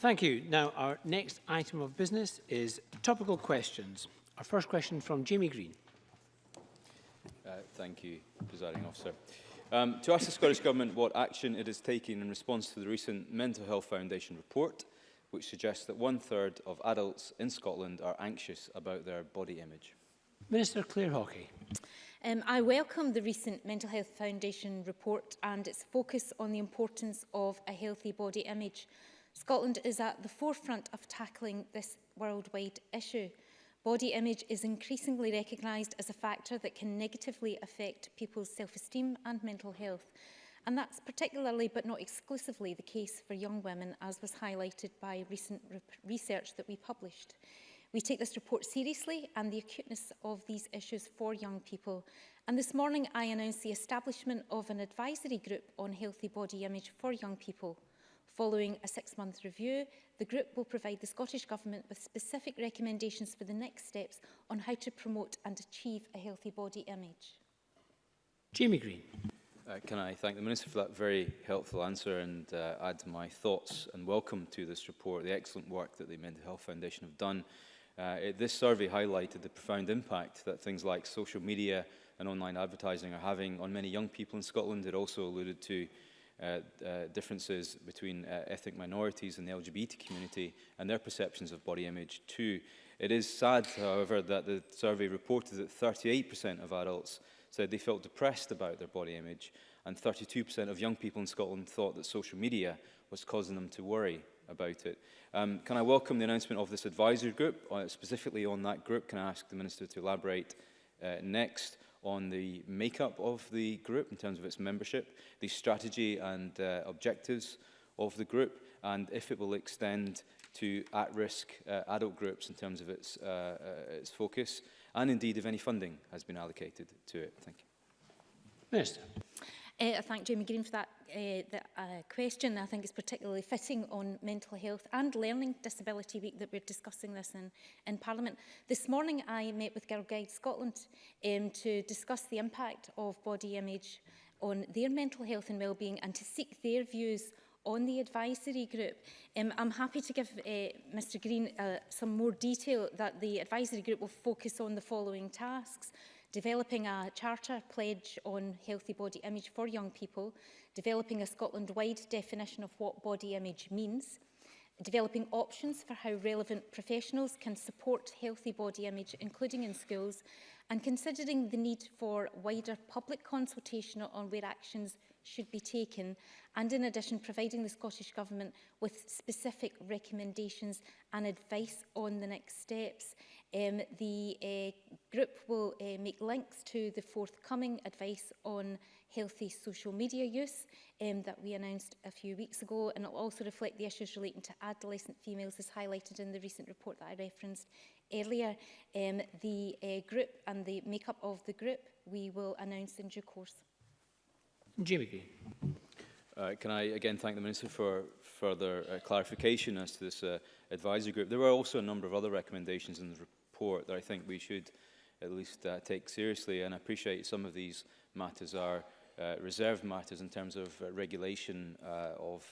Thank you. Now, our next item of business is topical questions. Our first question from Jamie Green. Uh, thank you, presiding officer. Um, to ask the Scottish Government what action it is taking in response to the recent Mental Health Foundation report, which suggests that one-third of adults in Scotland are anxious about their body image. Minister Claire Hawkey. Um, I welcome the recent Mental Health Foundation report and its focus on the importance of a healthy body image. Scotland is at the forefront of tackling this worldwide issue. Body image is increasingly recognised as a factor that can negatively affect people's self-esteem and mental health. And that's particularly, but not exclusively, the case for young women, as was highlighted by recent re research that we published. We take this report seriously and the acuteness of these issues for young people. And this morning I announced the establishment of an advisory group on healthy body image for young people. Following a six-month review, the group will provide the Scottish Government with specific recommendations for the next steps on how to promote and achieve a healthy body image. Jamie Green. Uh, can I thank the Minister for that very helpful answer and uh, add my thoughts and welcome to this report, the excellent work that the Mental Health Foundation have done. Uh, it, this survey highlighted the profound impact that things like social media and online advertising are having on many young people in Scotland. It also alluded to Uh, uh, differences between uh, ethnic minorities and the LGBT community and their perceptions of body image too. It is sad, however, that the survey reported that 38% of adults said they felt depressed about their body image and 32% of young people in Scotland thought that social media was causing them to worry about it. Um, can I welcome the announcement of this advisory group? Uh, specifically on that group, can I ask the Minister to elaborate uh, next? on the makeup of the group in terms of its membership, the strategy and uh, objectives of the group, and if it will extend to at-risk uh, adult groups in terms of its, uh, uh, its focus, and indeed if any funding has been allocated to it. Thank you. Minister. Uh, I thank Jamie Green for that, uh, eh, that uh, question. I think it's particularly fitting on Mental Health and Learning Disability Week that we're discussing this in, in Parliament. This morning I met with Girl Guide Scotland um, to discuss the impact of body image on their mental health and wellbeing and to seek their views on the advisory group. Um, I'm happy to give uh, eh, Mr Green uh, some more detail that the advisory group will focus on the following tasks developing a charter pledge on healthy body image for young people, developing a Scotland-wide definition of what body image means, developing options for how relevant professionals can support healthy body image, including in schools, and considering the need for wider public consultation on where actions should be taken, and in addition, providing the Scottish Government with specific recommendations and advice on the next steps. Um, the uh, group will uh, make links to the forthcoming advice on healthy social media use um, that we announced a few weeks ago and it will also reflect the issues relating to adolescent females as highlighted in the recent report that I referenced earlier. Um, the uh, group and the makeup of the group we will announce in due course. Jamie Uh, can I again thank the Minister for further uh, clarification as to this uh, advisory group. There were also a number of other recommendations in the report report that I think we should at least uh, take seriously and appreciate some of these matters are uh, reserved matters in terms of uh, regulation uh, of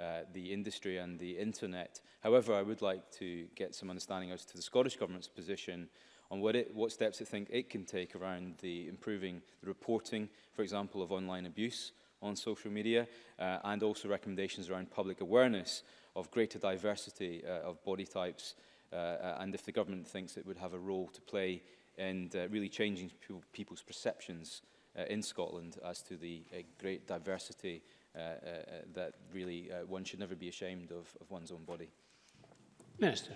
uh, the industry and the internet. However, I would like to get some understanding as to the Scottish Government's position on what, it, what steps it think it can take around the improving the reporting, for example, of online abuse on social media, uh, and also recommendations around public awareness of greater diversity uh, of body types Uh, uh, and if the government thinks it would have a role to play in uh, really changing people's perceptions in Scotland as to the great diversity that really one should never be ashamed of, of one's own body. Minister.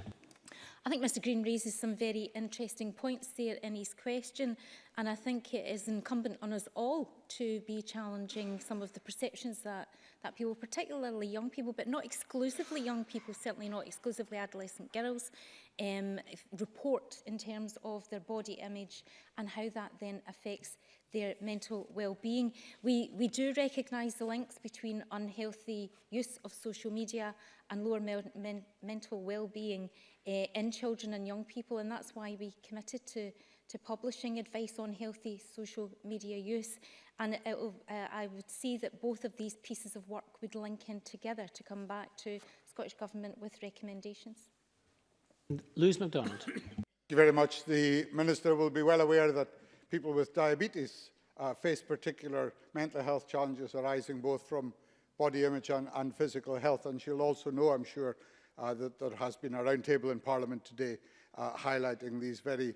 I think Mr Green raises some very interesting points there in his question and I think it is incumbent on us all to be challenging some of the perceptions that, that people, particularly young people, but not exclusively young people, certainly not exclusively adolescent girls, um, report in terms of their body image and how that then affects their mental well-being. We, we do recognise the links between unhealthy use of social media and lower me men mental well-being uh, in children and young people. And that's why we committed to, to publishing advice on healthy social media use. And it, it, uh, I would see that both of these pieces of work would link in together to come back to Scottish Government with recommendations. Lewis MacDonald. Thank you very much. The Minister will be well aware that people with diabetes uh, face particular mental health challenges arising both from body image and, and physical health. And she'll also know, I'm sure, uh, that there has been a roundtable in Parliament today uh, highlighting these very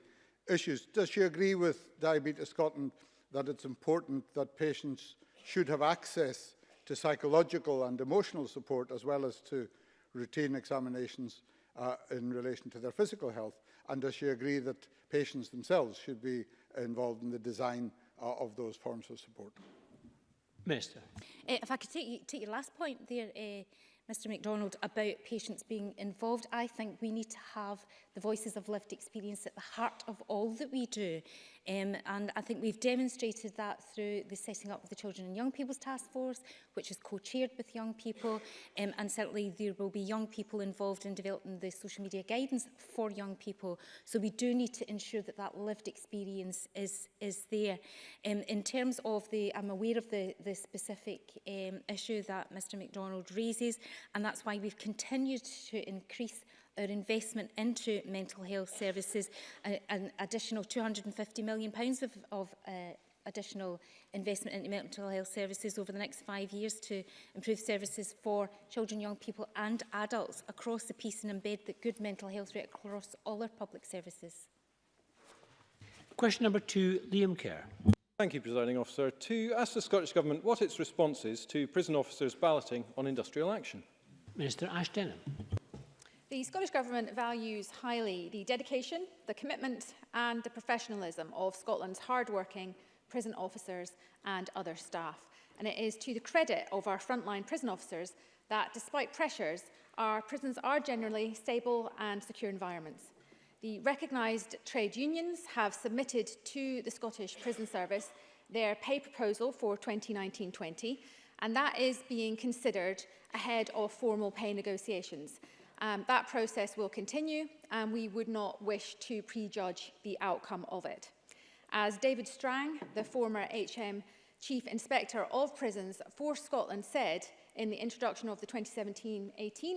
issues. Does she agree with Diabetes Scotland that it's important that patients should have access to psychological and emotional support as well as to routine examinations uh, in relation to their physical health? And does she agree that patients themselves should be involved in the design uh, of those forms of support? Minister. Uh, if I could take, take your last point there, uh, Mr MacDonald about patients being involved. I think we need to have the voices of lived experience at the heart of all that we do. Um, and I think we've demonstrated that through the setting up of the Children and Young People's Task Force, which is co-chaired with young people. Um, and certainly there will be young people involved in developing the social media guidance for young people. So we do need to ensure that that lived experience is, is there. Um, in terms of the, I'm aware of the, the specific um, issue that Mr McDonald raises, and that's why we've continued to increase our investment into mental health services, an, additional £250 million pounds of, of uh, additional investment into mental health services over the next five years to improve services for children, young people and adults across the piece and embed the good mental health rate across all our public services. Question number two, Liam Kerr. Thank you, Presiding Officer. To ask the Scottish Government what its response is to prison officers balloting on industrial action. Minister Ash Denham. The Scottish Government values highly the dedication, the commitment and the professionalism of Scotland's hard-working prison officers and other staff. And it is to the credit of our frontline prison officers that despite pressures, our prisons are generally stable and secure environments. The recognised trade unions have submitted to the Scottish Prison Service their pay proposal for 2019-20 and that is being considered ahead of formal pay negotiations. Um, that process will continue and we would not wish to prejudge the outcome of it. As David Strang, the former HM Chief Inspector of Prisons for Scotland said in the introduction of the 2017-18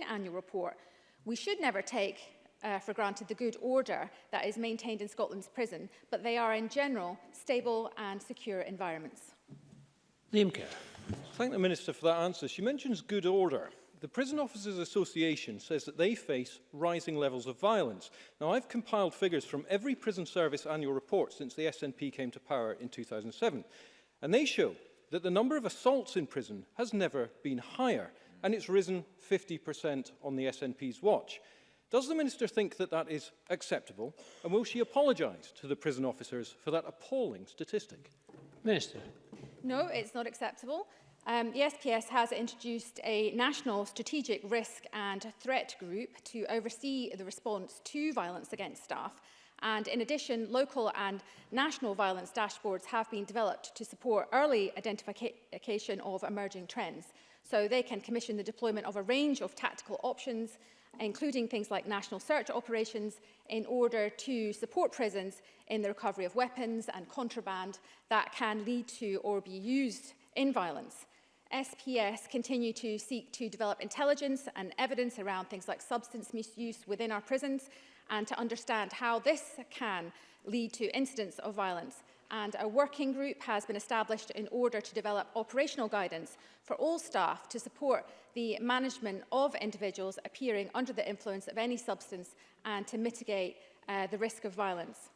annual report, we should never take uh, for granted the good order that is maintained in Scotland's prison, but they are in general stable and secure environments. Liam Kerr. Thank the Minister for that answer. She mentions good order the Prison Officers Association says that they face rising levels of violence. Now, I've compiled figures from every prison service annual report since the SNP came to power in 2007, and they show that the number of assaults in prison has never been higher, and it's risen 50% on the SNP's watch. Does the Minister think that that is acceptable, and will she apologise to the prison officers for that appalling statistic? Minister. No, it's not acceptable. Um, the SPS has introduced a national strategic risk and threat group to oversee the response to violence against staff. And in addition, local and national violence dashboards have been developed to support early identification of emerging trends. So they can commission the deployment of a range of tactical options, including things like national search operations, in order to support prisons in the recovery of weapons and contraband that can lead to or be used in violence. SPS continue to seek to develop intelligence and evidence around things like substance misuse within our prisons and to understand how this can lead to incidents of violence. And a working group has been established in order to develop operational guidance for all staff to support the management of individuals appearing under the influence of any substance and to mitigate uh, the risk of violence.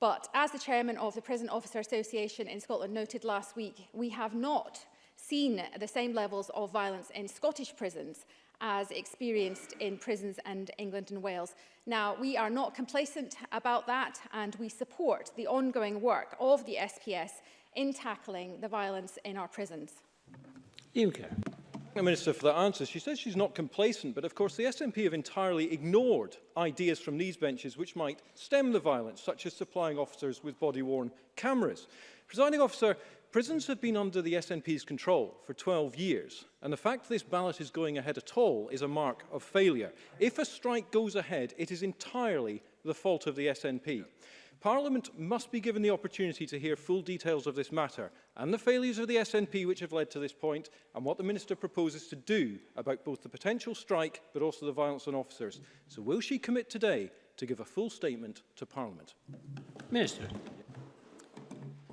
But as the chairman of the Prison Officer Association in Scotland noted last week, we have not seen the same levels of violence in Scottish prisons as experienced in prisons in England and Wales. Now, we are not complacent about that and we support the ongoing work of the SPS in tackling the violence in our prisons. Ian Kerr. The Minister for that answer. She says she's not complacent, but of course the SNP have entirely ignored ideas from these benches which might stem the violence, such as supplying officers with body-worn cameras. Presiding officer, Prisons have been under the SNP's control for 12 years, and the fact this ballot is going ahead at all is a mark of failure. If a strike goes ahead, it is entirely the fault of the SNP. Parliament must be given the opportunity to hear full details of this matter and the failures of the SNP which have led to this point and what the Minister proposes to do about both the potential strike but also the violence on officers. So will she commit today to give a full statement to Parliament? Minister.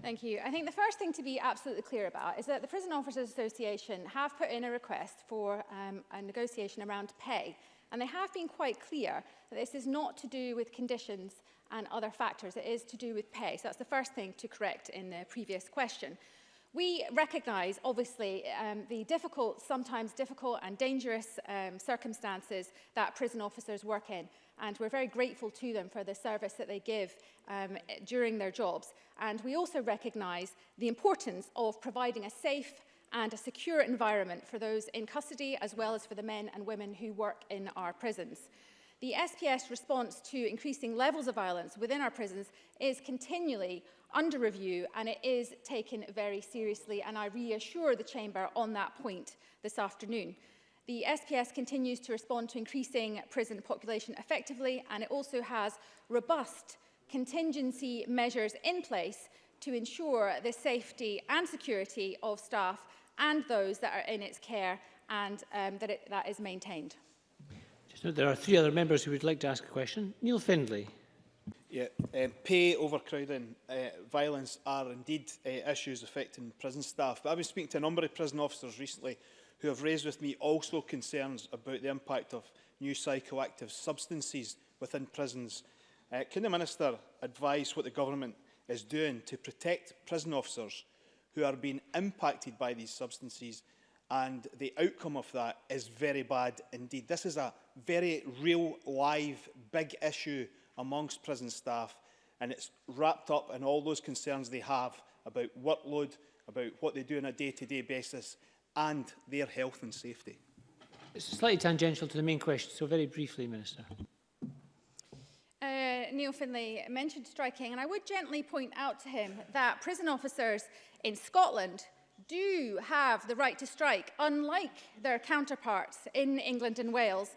Thank you. I think the first thing to be absolutely clear about is that the Prison Officers Association have put in a request for um, a negotiation around pay. And they have been quite clear that this is not to do with conditions and other factors. It is to do with pay. So that's the first thing to correct in the previous question. We recognise, obviously, um, the difficult, sometimes difficult and dangerous um, circumstances that prison officers work in and we're very grateful to them for the service that they give um, during their jobs. And we also recognise the importance of providing a safe and a secure environment for those in custody as well as for the men and women who work in our prisons. The SPS response to increasing levels of violence within our prisons is continually under review and it is taken very seriously and I reassure the Chamber on that point this afternoon. The SPS continues to respond to increasing prison population effectively and it also has robust contingency measures in place to ensure the safety and security of staff and those that are in its care and um, that it, that is maintained. Just there are three other members who would like to ask a question. Neil Findlay. Yeah, uh, pay, overcrowding, uh, violence are indeed uh, issues affecting prison staff. But I've been speaking to a number of prison officers recently who have raised with me also concerns about the impact of new psychoactive substances within prisons. Uh, can the Minister advise what the government is doing to protect prison officers who are being impacted by these substances and the outcome of that is very bad indeed. This is a very real, live, big issue amongst prison staff and it's wrapped up in all those concerns they have about workload, about what they do on a day-to-day -day basis and their health and safety. It's slightly tangential to the main question, so very briefly, Minister. Uh, Neil Finlay mentioned striking, and I would gently point out to him that prison officers in Scotland do have the right to strike, unlike their counterparts in England and Wales.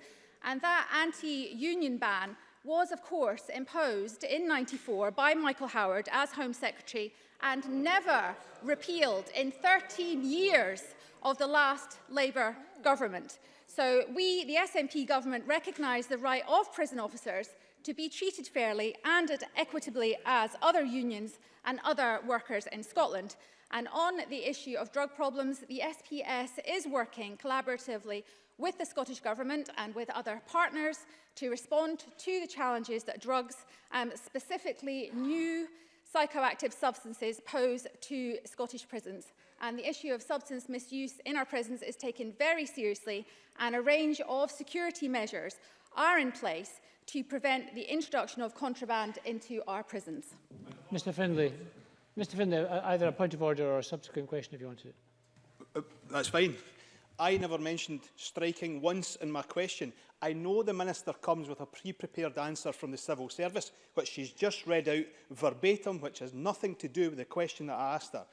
And that anti-union ban was, of course, imposed in 94 by Michael Howard as Home Secretary and never repealed in 13 years of the last Labour government. So we, the SNP government, recognise the right of prison officers to be treated fairly and equitably as other unions and other workers in Scotland. And on the issue of drug problems, the SPS is working collaboratively with the Scottish Government and with other partners to respond to the challenges that drugs, um, specifically new psychoactive substances, pose to Scottish prisons and the issue of substance misuse in our prisons is taken very seriously and a range of security measures are in place to prevent the introduction of contraband into our prisons. Mr Findlay, Mr Findlay, uh, either a point of order or a subsequent question if you want to. Uh, that's fine. I never mentioned striking once in my question. I know the Minister comes with a pre-prepared answer from the civil service, which she's just read out verbatim, which has nothing to do with the question that I asked her.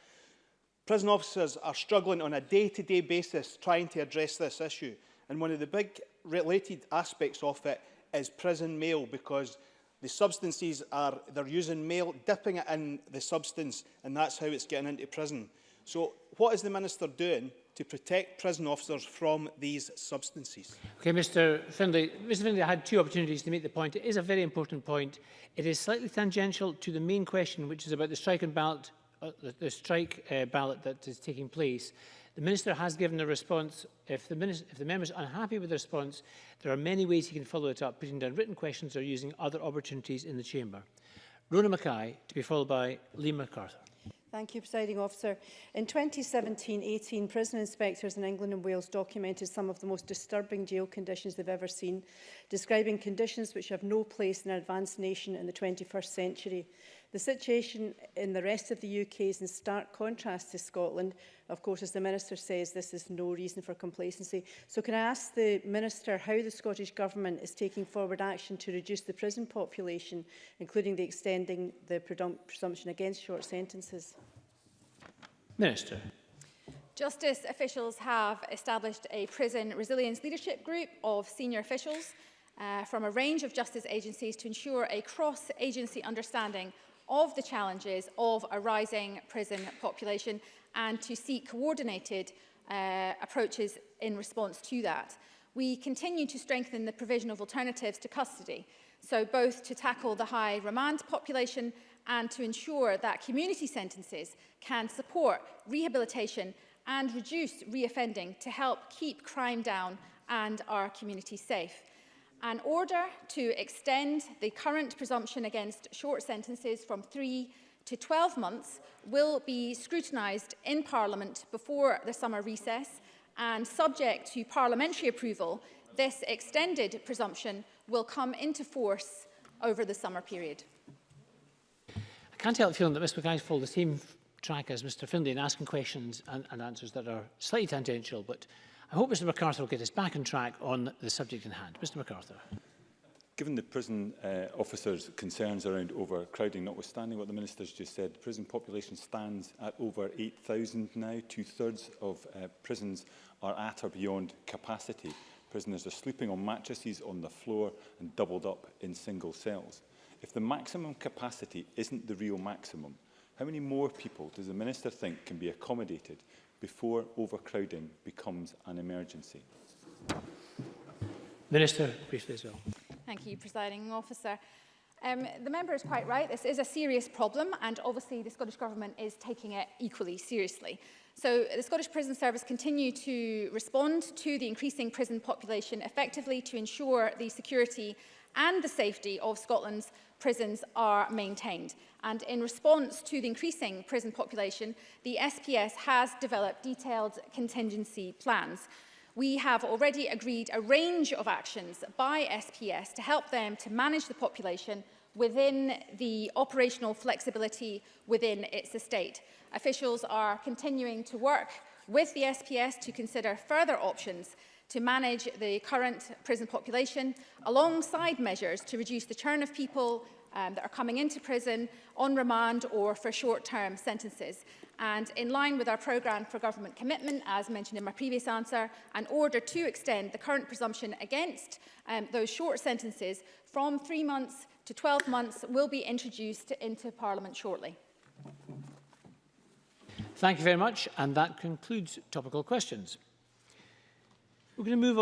Prison officers are struggling on a day-to-day -day basis trying to address this issue. And one of the big related aspects of it is prison mail because the substances are, they're using mail, dipping it in the substance, and that's how it's getting into prison. So what is the Minister doing to protect prison officers from these substances. Okay, Mr Findlay. Mr Findlay, I had two opportunities to make the point. It is a very important point. It is slightly tangential to the main question, which is about the strike and ballot Uh, the, the strike uh, ballot that is taking place, the Minister has given a response. If the, minister, if the member is unhappy with the response, there are many ways he can follow it up, putting down written questions or using other opportunities in the Chamber. Rona Mackay, to be followed by Lee MacArthur. Thank you, Presiding Officer. In 2017-18, prison inspectors in England and Wales documented some of the most disturbing jail conditions they've ever seen, describing conditions which have no place in an advanced nation in the 21st century. The situation in the rest of the UK is in stark contrast to Scotland. Of course, as the Minister says, this is no reason for complacency. So can I ask the Minister how the Scottish Government is taking forward action to reduce the prison population, including the extending the presumption against short sentences? Minister. Justice officials have established a prison resilience leadership group of senior officials uh, from a range of justice agencies to ensure a cross-agency understanding of the challenges of a rising prison population and to seek coordinated uh, approaches in response to that. We continue to strengthen the provision of alternatives to custody, so both to tackle the high remand population and to ensure that community sentences can support rehabilitation and reduce reoffending to help keep crime down and our community safe an order to extend the current presumption against short sentences from three to 12 months will be scrutinised in Parliament before the summer recess and subject to parliamentary approval, this extended presumption will come into force over the summer period. I can't help feeling that Ms McKay followed the same track as Mr Findlay in asking questions and, and answers that are slightly tangential but I hope Mr MacArthur will get us back on track on the subject in hand. Mr MacArthur. Given the prison uh, officers' concerns around overcrowding, notwithstanding what the has just said, the prison population stands at over 8,000 now. Two-thirds of uh, prisons are at or beyond capacity. Prisoners are sleeping on mattresses on the floor and doubled up in single cells. If the maximum capacity isn't the real maximum, how many more people does the Minister think can be accommodated before overcrowding becomes an emergency. Minister, please as well. Thank you, Presiding Officer. Um, the member is quite right. This is a serious problem, and obviously the Scottish Government is taking it equally seriously. So the Scottish Prison Service continue to respond to the increasing prison population effectively to ensure the security and the safety of Scotland's prisons are maintained. And in response to the increasing prison population, the SPS has developed detailed contingency plans. We have already agreed a range of actions by SPS to help them to manage the population within the operational flexibility within its estate. Officials are continuing to work with the SPS to consider further options to manage the current prison population alongside measures to reduce the churn of people um, that are coming into prison on remand or for short-term sentences. And in line with our programme for government commitment, as mentioned in my previous answer, an order to extend the current presumption against um, those short sentences from three months to 12 months will be introduced into Parliament shortly. Thank you very much, and that concludes topical questions. We're going to move on.